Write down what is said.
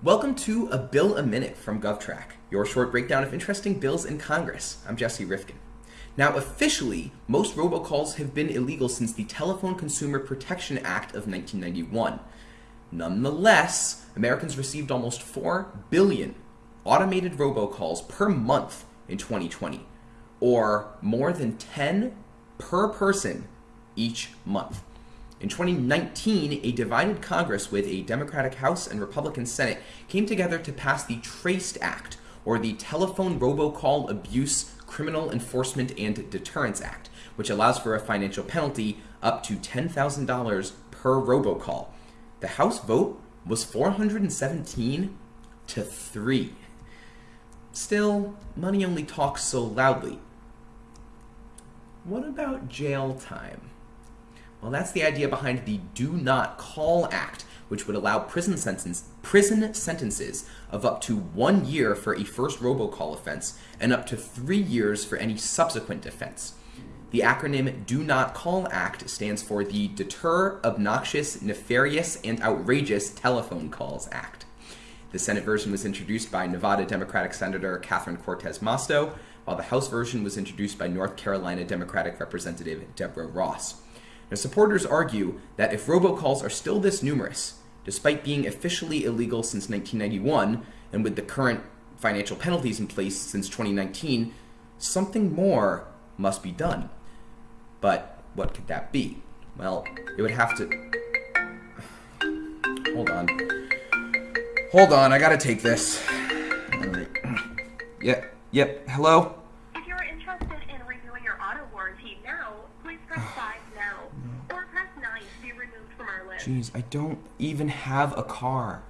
Welcome to A Bill a Minute from GovTrack, your short breakdown of interesting bills in Congress. I'm Jesse Rifkin. Now, officially, most robocalls have been illegal since the Telephone Consumer Protection Act of 1991. Nonetheless, Americans received almost 4 billion automated robocalls per month in 2020, or more than 10 per person each month. In 2019, a divided Congress with a Democratic House and Republican Senate came together to pass the TRACED Act, or the Telephone Robocall Abuse Criminal Enforcement and Deterrence Act, which allows for a financial penalty up to $10,000 per robocall. The House vote was 417 to 3. Still, money only talks so loudly. What about jail time? Well, that's the idea behind the Do Not Call Act, which would allow prison, sentence, prison sentences of up to one year for a first robocall offense and up to three years for any subsequent offense. The acronym Do Not Call Act stands for the Deter Obnoxious, Nefarious, and Outrageous Telephone Calls Act. The Senate version was introduced by Nevada Democratic Senator Catherine Cortez Masto, while the House version was introduced by North Carolina Democratic Representative Deborah Ross. Now, supporters argue that if robocalls are still this numerous, despite being officially illegal since 1991, and with the current financial penalties in place since 2019, something more must be done. But what could that be? Well, it would have to... Hold on. Hold on, I gotta take this. Yep, yep, hello? I don't even have a car.